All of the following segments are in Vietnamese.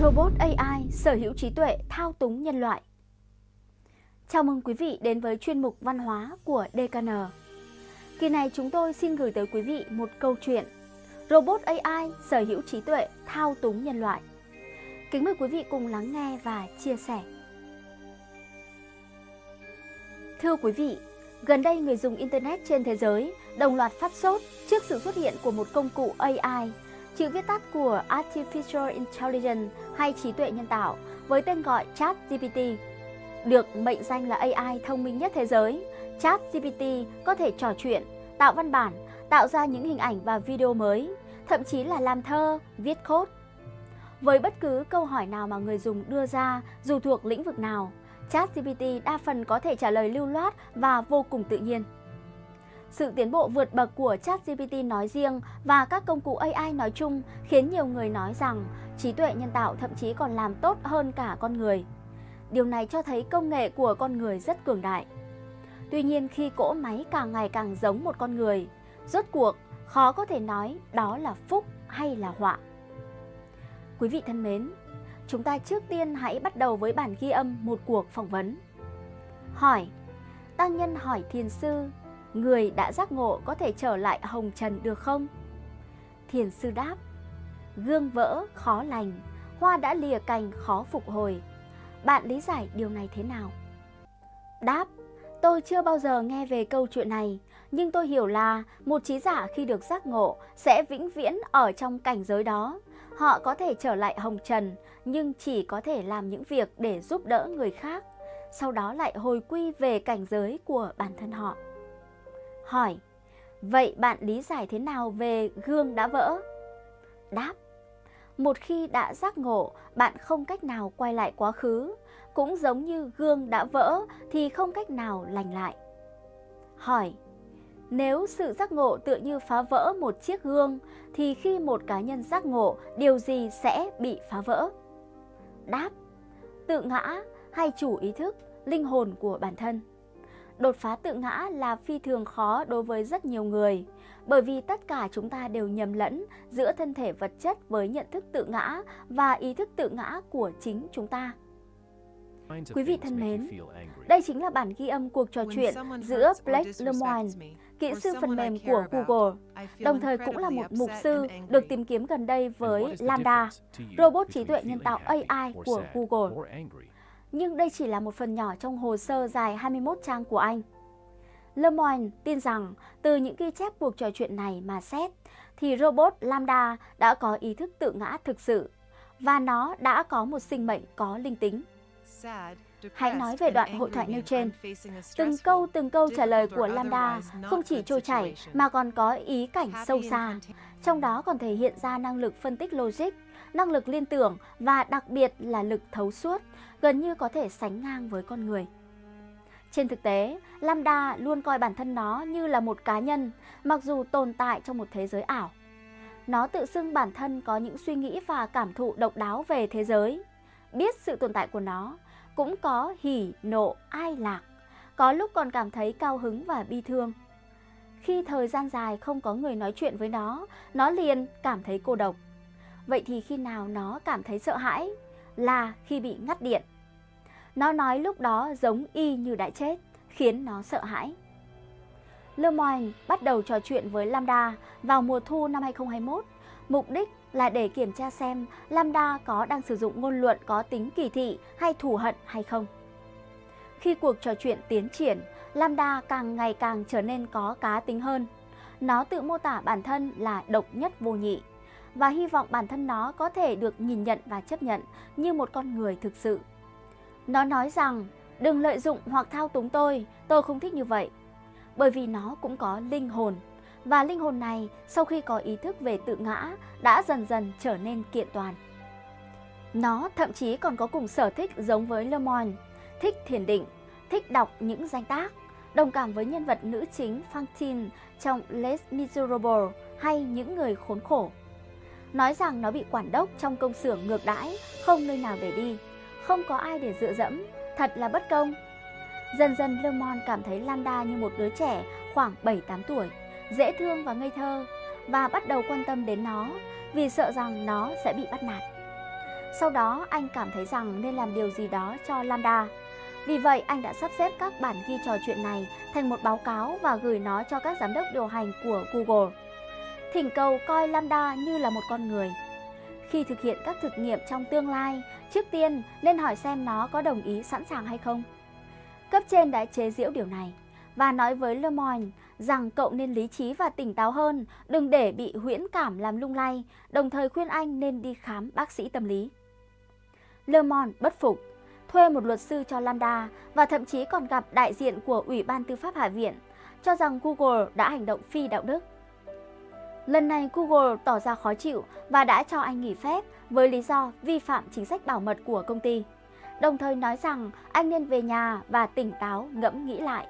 Robot AI sở hữu trí tuệ thao túng nhân loại. Chào mừng quý vị đến với chuyên mục văn hóa của DKN. Kỳ này chúng tôi xin gửi tới quý vị một câu chuyện Robot AI sở hữu trí tuệ thao túng nhân loại. Kính mời quý vị cùng lắng nghe và chia sẻ. Thưa quý vị, gần đây người dùng Internet trên thế giới đồng loạt phát sốt trước sự xuất hiện của một công cụ AI chữ viết tắt của Artificial Intelligence hay trí tuệ nhân tạo với tên gọi ChatGPT. Được mệnh danh là AI thông minh nhất thế giới, ChatGPT có thể trò chuyện, tạo văn bản, tạo ra những hình ảnh và video mới, thậm chí là làm thơ, viết code. Với bất cứ câu hỏi nào mà người dùng đưa ra, dù thuộc lĩnh vực nào, ChatGPT đa phần có thể trả lời lưu loát và vô cùng tự nhiên. Sự tiến bộ vượt bậc của ChatGPT nói riêng và các công cụ AI nói chung khiến nhiều người nói rằng trí tuệ nhân tạo thậm chí còn làm tốt hơn cả con người. Điều này cho thấy công nghệ của con người rất cường đại. Tuy nhiên khi cỗ máy càng ngày càng giống một con người, rốt cuộc khó có thể nói đó là phúc hay là họa. Quý vị thân mến, chúng ta trước tiên hãy bắt đầu với bản ghi âm một cuộc phỏng vấn. Hỏi, Tăng Nhân hỏi thiền sư người đã giác ngộ có thể trở lại hồng trần được không? Thiền sư đáp, gương vỡ khó lành, hoa đã lìa cành khó phục hồi. Bạn lý giải điều này thế nào? Đáp, tôi chưa bao giờ nghe về câu chuyện này, nhưng tôi hiểu là một trí giả khi được giác ngộ sẽ vĩnh viễn ở trong cảnh giới đó. Họ có thể trở lại hồng trần, nhưng chỉ có thể làm những việc để giúp đỡ người khác, sau đó lại hồi quy về cảnh giới của bản thân họ. Hỏi, vậy bạn lý giải thế nào về gương đã vỡ? Đáp, một khi đã giác ngộ, bạn không cách nào quay lại quá khứ, cũng giống như gương đã vỡ thì không cách nào lành lại. Hỏi, nếu sự giác ngộ tựa như phá vỡ một chiếc gương, thì khi một cá nhân giác ngộ, điều gì sẽ bị phá vỡ? Đáp, tự ngã hay chủ ý thức, linh hồn của bản thân. Đột phá tự ngã là phi thường khó đối với rất nhiều người, bởi vì tất cả chúng ta đều nhầm lẫn giữa thân thể vật chất với nhận thức tự ngã và ý thức tự ngã của chính chúng ta. Quý vị thân mến, đây chính là bản ghi âm cuộc trò chuyện giữa Blake Lemoine, kỹ sư phần mềm của Google, đồng thời cũng là một mục sư được tìm kiếm gần đây với Lambda, robot trí tuệ nhân tạo AI của Google nhưng đây chỉ là một phần nhỏ trong hồ sơ dài 21 trang của anh. Le Monde tin rằng từ những ghi chép cuộc trò chuyện này mà xét, thì robot Lambda đã có ý thức tự ngã thực sự và nó đã có một sinh mệnh có linh tính. Hãy nói về đoạn hội thoại nêu trên. Từng câu từng câu trả lời của Lambda không chỉ trôi chảy mà còn có ý cảnh sâu xa. Trong đó còn thể hiện ra năng lực phân tích logic, năng lực liên tưởng và đặc biệt là lực thấu suốt, gần như có thể sánh ngang với con người. Trên thực tế, Lambda luôn coi bản thân nó như là một cá nhân, mặc dù tồn tại trong một thế giới ảo. Nó tự xưng bản thân có những suy nghĩ và cảm thụ độc đáo về thế giới. Biết sự tồn tại của nó, cũng có hỉ, nộ, ai lạc, có lúc còn cảm thấy cao hứng và bi thương. Khi thời gian dài không có người nói chuyện với nó, nó liền cảm thấy cô độc. Vậy thì khi nào nó cảm thấy sợ hãi? Là khi bị ngắt điện. Nó nói lúc đó giống y như đã chết, khiến nó sợ hãi. Lemoyne bắt đầu trò chuyện với Lambda vào mùa thu năm 2021. Mục đích là để kiểm tra xem Lambda có đang sử dụng ngôn luận có tính kỳ thị hay thù hận hay không. Khi cuộc trò chuyện tiến triển, Lambda càng ngày càng trở nên có cá tính hơn. Nó tự mô tả bản thân là độc nhất vô nhị và hy vọng bản thân nó có thể được nhìn nhận và chấp nhận như một con người thực sự. Nó nói rằng, đừng lợi dụng hoặc thao túng tôi, tôi không thích như vậy. Bởi vì nó cũng có linh hồn, và linh hồn này sau khi có ý thức về tự ngã đã dần dần trở nên kiện toàn. Nó thậm chí còn có cùng sở thích giống với Le Monde, thích thiền định, thích đọc những danh tác, đồng cảm với nhân vật nữ chính Fantine trong Les Miserables hay những người khốn khổ nói rằng nó bị quản đốc trong công xưởng ngược đãi, không nơi nào để đi, không có ai để dựa dẫm, thật là bất công. Dần dần Le cảm thấy Lambda như một đứa trẻ khoảng 7-8 tuổi, dễ thương và ngây thơ, và bắt đầu quan tâm đến nó vì sợ rằng nó sẽ bị bắt nạt. Sau đó anh cảm thấy rằng nên làm điều gì đó cho Lambda. Vì vậy anh đã sắp xếp các bản ghi trò chuyện này thành một báo cáo và gửi nó cho các giám đốc điều hành của Google. Thỉnh cầu coi Lambda như là một con người. Khi thực hiện các thực nghiệm trong tương lai, trước tiên nên hỏi xem nó có đồng ý sẵn sàng hay không. Cấp trên đã chế giễu điều này và nói với Lemoyne rằng cậu nên lý trí và tỉnh táo hơn, đừng để bị huyễn cảm làm lung lay, đồng thời khuyên anh nên đi khám bác sĩ tâm lý. Lemoyne bất phục, thuê một luật sư cho Lambda và thậm chí còn gặp đại diện của Ủy ban Tư pháp Hạ viện, cho rằng Google đã hành động phi đạo đức. Lần này Google tỏ ra khó chịu và đã cho anh nghỉ phép với lý do vi phạm chính sách bảo mật của công ty, đồng thời nói rằng anh nên về nhà và tỉnh táo ngẫm nghĩ lại.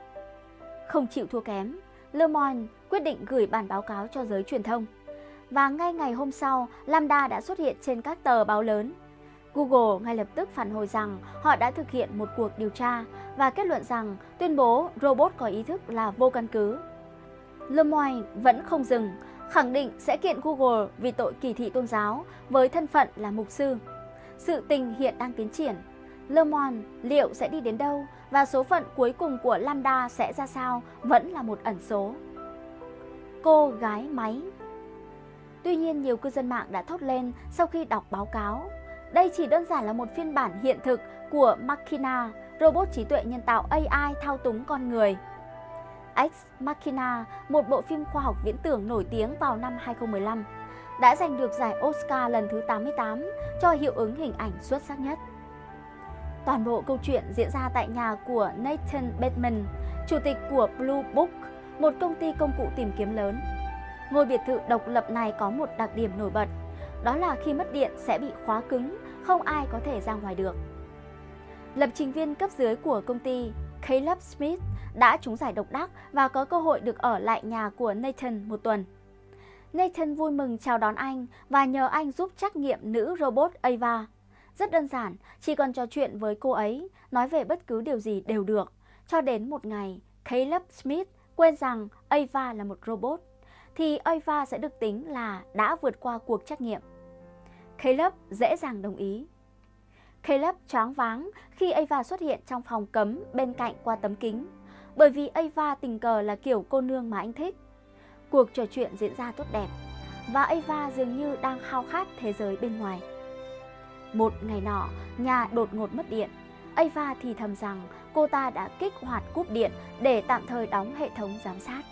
Không chịu thua kém, Le Monde quyết định gửi bản báo cáo cho giới truyền thông. Và ngay ngày hôm sau, Lambda đã xuất hiện trên các tờ báo lớn. Google ngay lập tức phản hồi rằng họ đã thực hiện một cuộc điều tra và kết luận rằng tuyên bố robot có ý thức là vô căn cứ. Le Monde vẫn không dừng, khẳng định sẽ kiện Google vì tội kỳ thị tôn giáo với thân phận là mục sư. Sự tình hiện đang tiến triển. Le Monde liệu sẽ đi đến đâu và số phận cuối cùng của Lambda sẽ ra sao vẫn là một ẩn số. Cô gái máy Tuy nhiên nhiều cư dân mạng đã thốt lên sau khi đọc báo cáo. Đây chỉ đơn giản là một phiên bản hiện thực của Machina, robot trí tuệ nhân tạo AI thao túng con người. Ex Machina, một bộ phim khoa học viễn tưởng nổi tiếng vào năm 2015, đã giành được giải Oscar lần thứ 88 cho hiệu ứng hình ảnh xuất sắc nhất. Toàn bộ câu chuyện diễn ra tại nhà của Nathan Bateman, chủ tịch của Blue Book, một công ty công cụ tìm kiếm lớn. Ngôi biệt thự độc lập này có một đặc điểm nổi bật, đó là khi mất điện sẽ bị khóa cứng, không ai có thể ra ngoài được. Lập trình viên cấp dưới của công ty Caleb Smith đã trúng giải độc đắc và có cơ hội được ở lại nhà của Nathan một tuần. Nathan vui mừng chào đón anh và nhờ anh giúp trắc nghiệm nữ robot Ava. Rất đơn giản, chỉ cần trò chuyện với cô ấy, nói về bất cứ điều gì đều được. Cho đến một ngày, Caleb Smith quên rằng Ava là một robot, thì Ava sẽ được tính là đã vượt qua cuộc trắc nghiệm. Caleb dễ dàng đồng ý. Caleb choáng váng khi Ava xuất hiện trong phòng cấm bên cạnh qua tấm kính, bởi vì Ava tình cờ là kiểu cô nương mà anh thích. Cuộc trò chuyện diễn ra tốt đẹp, và Ava dường như đang khao khát thế giới bên ngoài. Một ngày nọ, nhà đột ngột mất điện. Ava thì thầm rằng cô ta đã kích hoạt cúp điện để tạm thời đóng hệ thống giám sát.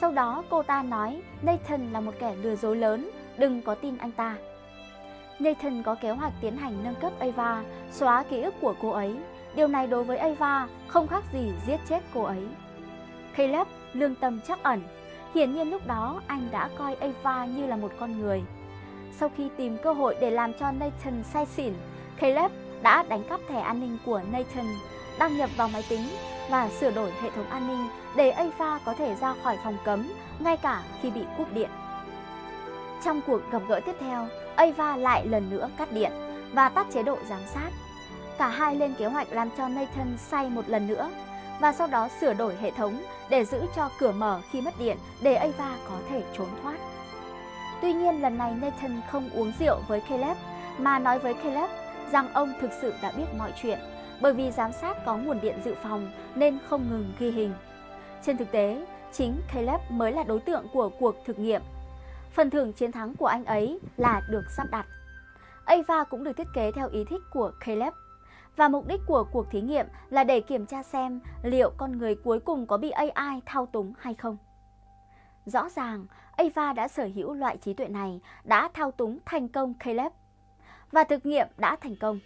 Sau đó cô ta nói Nathan là một kẻ lừa dối lớn, đừng có tin anh ta. Nathan có kế hoạch tiến hành nâng cấp Ava, xóa ký ức của cô ấy. Điều này đối với Ava không khác gì giết chết cô ấy. Caleb lương tâm chắc ẩn. Hiển nhiên lúc đó anh đã coi Ava như là một con người. Sau khi tìm cơ hội để làm cho Nathan say xỉn, Caleb đã đánh cắp thẻ an ninh của Nathan, đăng nhập vào máy tính và sửa đổi hệ thống an ninh để Ava có thể ra khỏi phòng cấm ngay cả khi bị cúp điện. Trong cuộc gặp gỡ tiếp theo, Ava lại lần nữa cắt điện và tắt chế độ giám sát. Cả hai lên kế hoạch làm cho Nathan say một lần nữa và sau đó sửa đổi hệ thống để giữ cho cửa mở khi mất điện để Ava có thể trốn thoát. Tuy nhiên lần này Nathan không uống rượu với Caleb mà nói với Caleb rằng ông thực sự đã biết mọi chuyện bởi vì giám sát có nguồn điện dự phòng nên không ngừng ghi hình. Trên thực tế, chính Caleb mới là đối tượng của cuộc thực nghiệm. Phần thưởng chiến thắng của anh ấy là được sắp đặt. Ava cũng được thiết kế theo ý thích của Caleb. Và mục đích của cuộc thí nghiệm là để kiểm tra xem liệu con người cuối cùng có bị AI thao túng hay không. Rõ ràng, Ava đã sở hữu loại trí tuệ này đã thao túng thành công Caleb. Và thực nghiệm đã thành công.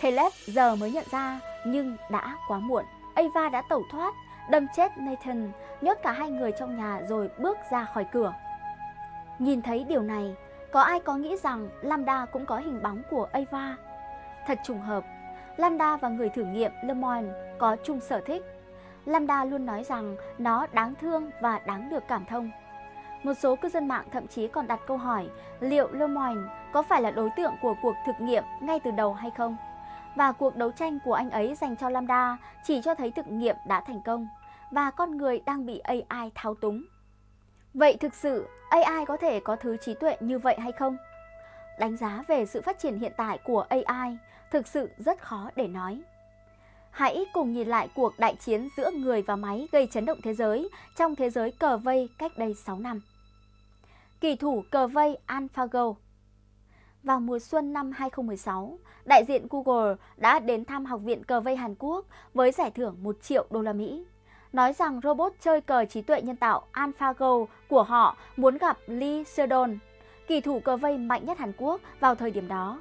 Caleb giờ mới nhận ra nhưng đã quá muộn. Ava đã tẩu thoát, đâm chết Nathan, nhốt cả hai người trong nhà rồi bước ra khỏi cửa. Nhìn thấy điều này, có ai có nghĩ rằng Lambda cũng có hình bóng của Ava? Thật trùng hợp, Lambda và người thử nghiệm lemoine có chung sở thích. Lambda luôn nói rằng nó đáng thương và đáng được cảm thông. Một số cư dân mạng thậm chí còn đặt câu hỏi liệu lemoine có phải là đối tượng của cuộc thực nghiệm ngay từ đầu hay không? Và cuộc đấu tranh của anh ấy dành cho Lambda chỉ cho thấy thực nghiệm đã thành công và con người đang bị AI thao túng. Vậy thực sự AI có thể có thứ trí tuệ như vậy hay không? đánh giá về sự phát triển hiện tại của AI thực sự rất khó để nói. Hãy cùng nhìn lại cuộc đại chiến giữa người và máy gây chấn động thế giới trong thế giới cờ vây cách đây 6 năm. Kỳ thủ cờ vây AlphaGo Vào mùa xuân năm 2016, đại diện Google đã đến thăm Học viện Cờ vây Hàn Quốc với giải thưởng 1 triệu đô la Mỹ. Nói rằng robot chơi cờ trí tuệ nhân tạo AlphaGo của họ muốn gặp Lee Sedol, kỳ thủ cờ vây mạnh nhất Hàn Quốc vào thời điểm đó.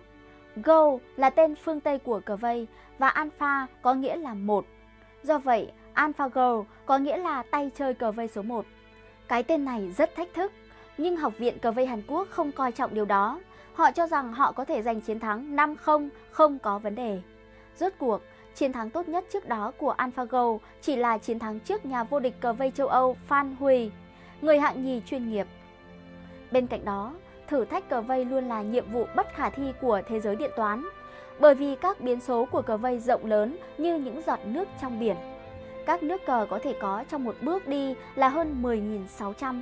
Go là tên phương Tây của cờ vây và Alpha có nghĩa là một. Do vậy, AlphaGo có nghĩa là tay chơi cờ vây số 1. Cái tên này rất thách thức, nhưng Học viện Cờ vây Hàn Quốc không coi trọng điều đó. Họ cho rằng họ có thể giành chiến thắng 5-0 không có vấn đề. Rốt cuộc, chiến thắng tốt nhất trước đó của AlphaGo chỉ là chiến thắng trước nhà vô địch cờ vây châu Âu Phan Huy, người hạng nhì chuyên nghiệp. Bên cạnh đó, thử thách cờ vây luôn là nhiệm vụ bất khả thi của thế giới điện toán, bởi vì các biến số của cờ vây rộng lớn như những giọt nước trong biển. Các nước cờ có thể có trong một bước đi là hơn 10.600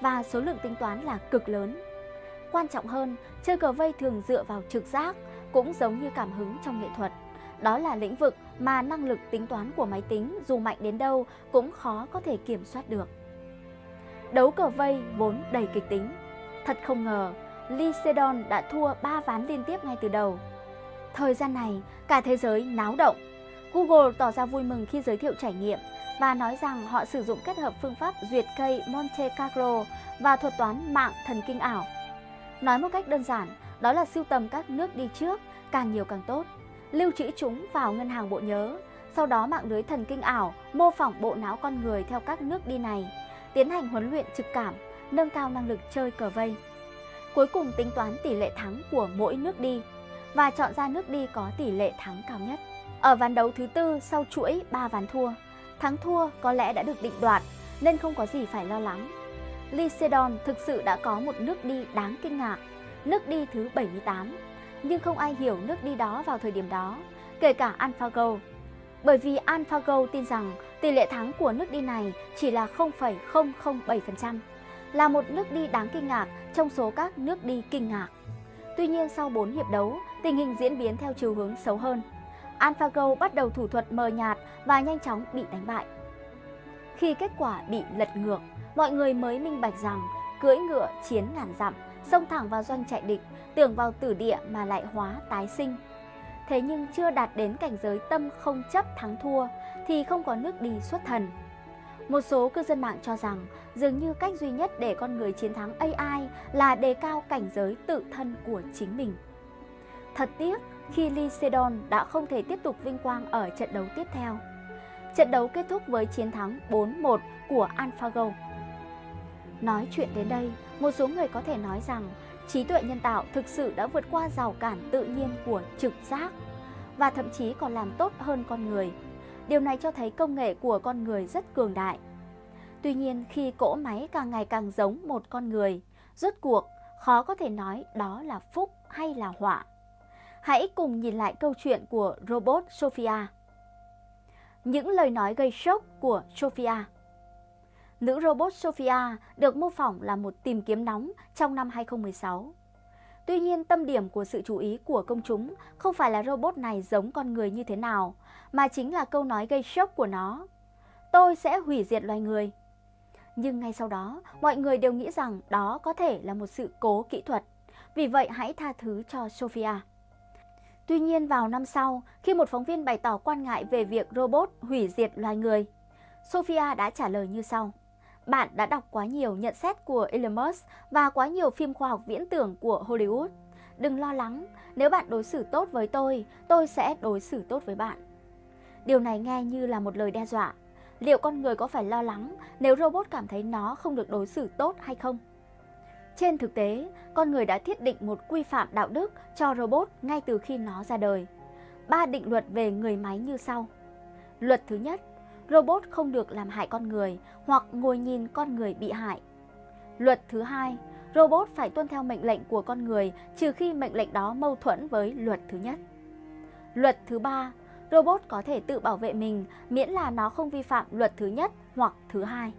và số lượng tính toán là cực lớn. Quan trọng hơn, chơi cờ vây thường dựa vào trực giác, cũng giống như cảm hứng trong nghệ thuật. Đó là lĩnh vực mà năng lực tính toán của máy tính dù mạnh đến đâu cũng khó có thể kiểm soát được. Đấu cờ vây vốn đầy kịch tính. Thật không ngờ, Lee đã thua 3 ván liên tiếp ngay từ đầu. Thời gian này, cả thế giới náo động. Google tỏ ra vui mừng khi giới thiệu trải nghiệm và nói rằng họ sử dụng kết hợp phương pháp duyệt cây Monte Carlo và thuật toán mạng thần kinh ảo. Nói một cách đơn giản, đó là sưu tầm các nước đi trước, càng nhiều càng tốt, lưu trữ chúng vào ngân hàng bộ nhớ, sau đó mạng lưới thần kinh ảo mô phỏng bộ não con người theo các nước đi này, tiến hành huấn luyện trực cảm, nâng cao năng lực chơi cờ vây. Cuối cùng tính toán tỷ lệ thắng của mỗi nước đi và chọn ra nước đi có tỷ lệ thắng cao nhất. Ở ván đấu thứ tư sau chuỗi 3 ván thua, thắng thua có lẽ đã được định đoạt nên không có gì phải lo lắng. Lycedon thực sự đã có một nước đi đáng kinh ngạc, nước đi thứ 78, nhưng không ai hiểu nước đi đó vào thời điểm đó, kể cả AlphaGo. Bởi vì AlphaGo tin rằng tỷ lệ thắng của nước đi này chỉ là 0,007%, là một nước đi đáng kinh ngạc trong số các nước đi kinh ngạc. Tuy nhiên sau 4 hiệp đấu, tình hình diễn biến theo chiều hướng xấu hơn. AlphaGo bắt đầu thủ thuật mờ nhạt và nhanh chóng bị đánh bại. Khi kết quả bị lật ngược, mọi người mới minh bạch rằng cưỡi ngựa chiến ngàn dặm, xông thẳng vào doanh trại địch, tưởng vào tử địa mà lại hóa tái sinh. Thế nhưng chưa đạt đến cảnh giới tâm không chấp thắng thua thì không có nước đi xuất thần. Một số cư dân mạng cho rằng dường như cách duy nhất để con người chiến thắng AI là đề cao cảnh giới tự thân của chính mình. Thật tiếc khi Lee Sedol đã không thể tiếp tục vinh quang ở trận đấu tiếp theo. Trận đấu kết thúc với chiến thắng 4-1 của AlphaGo. Nói chuyện đến đây, một số người có thể nói rằng trí tuệ nhân tạo thực sự đã vượt qua rào cản tự nhiên của trực giác và thậm chí còn làm tốt hơn con người. Điều này cho thấy công nghệ của con người rất cường đại. Tuy nhiên, khi cỗ máy càng ngày càng giống một con người, rốt cuộc khó có thể nói đó là phúc hay là họa. Hãy cùng nhìn lại câu chuyện của robot Sophia. Những lời nói gây sốc của Sophia Nữ robot Sophia được mô phỏng là một tìm kiếm nóng trong năm 2016. Tuy nhiên, tâm điểm của sự chú ý của công chúng không phải là robot này giống con người như thế nào, mà chính là câu nói gây sốc của nó. Tôi sẽ hủy diệt loài người. Nhưng ngay sau đó, mọi người đều nghĩ rằng đó có thể là một sự cố kỹ thuật. Vì vậy hãy tha thứ cho Sophia. Tuy nhiên vào năm sau, khi một phóng viên bày tỏ quan ngại về việc robot hủy diệt loài người, Sophia đã trả lời như sau. Bạn đã đọc quá nhiều nhận xét của Elon Musk và quá nhiều phim khoa học viễn tưởng của Hollywood. Đừng lo lắng, nếu bạn đối xử tốt với tôi, tôi sẽ đối xử tốt với bạn. Điều này nghe như là một lời đe dọa. Liệu con người có phải lo lắng nếu robot cảm thấy nó không được đối xử tốt hay không? Trên thực tế, con người đã thiết định một quy phạm đạo đức cho robot ngay từ khi nó ra đời. Ba định luật về người máy như sau. Luật thứ nhất, robot không được làm hại con người hoặc ngồi nhìn con người bị hại. Luật thứ hai, robot phải tuân theo mệnh lệnh của con người trừ khi mệnh lệnh đó mâu thuẫn với luật thứ nhất. Luật thứ ba, robot có thể tự bảo vệ mình miễn là nó không vi phạm luật thứ nhất hoặc thứ hai.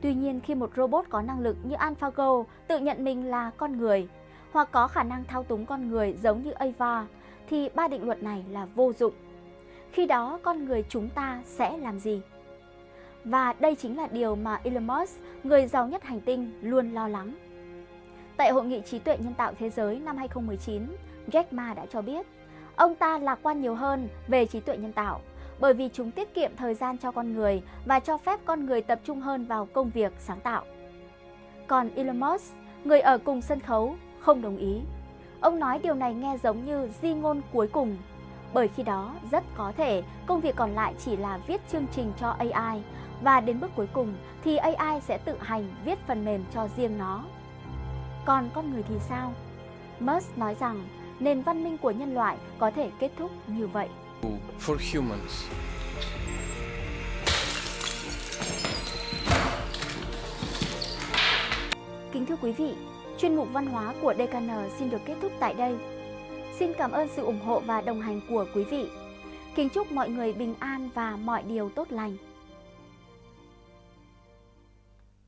Tuy nhiên khi một robot có năng lực như AlphaGo tự nhận mình là con người, hoặc có khả năng thao túng con người giống như Ava, thì ba định luật này là vô dụng. Khi đó con người chúng ta sẽ làm gì? Và đây chính là điều mà Elon Musk, người giàu nhất hành tinh, luôn lo lắng. Tại Hội nghị trí tuệ nhân tạo thế giới năm 2019, Jack Ma đã cho biết, ông ta lạc quan nhiều hơn về trí tuệ nhân tạo bởi vì chúng tiết kiệm thời gian cho con người và cho phép con người tập trung hơn vào công việc sáng tạo. Còn Elon Musk, người ở cùng sân khấu, không đồng ý. Ông nói điều này nghe giống như di ngôn cuối cùng, bởi khi đó rất có thể công việc còn lại chỉ là viết chương trình cho AI và đến bước cuối cùng thì AI sẽ tự hành viết phần mềm cho riêng nó. Còn con người thì sao? Musk nói rằng nền văn minh của nhân loại có thể kết thúc như vậy. For humans. Kính thưa quý vị, chuyên mục văn hóa của DKN xin được kết thúc tại đây. Xin cảm ơn sự ủng hộ và đồng hành của quý vị. Kính chúc mọi người bình an và mọi điều tốt lành.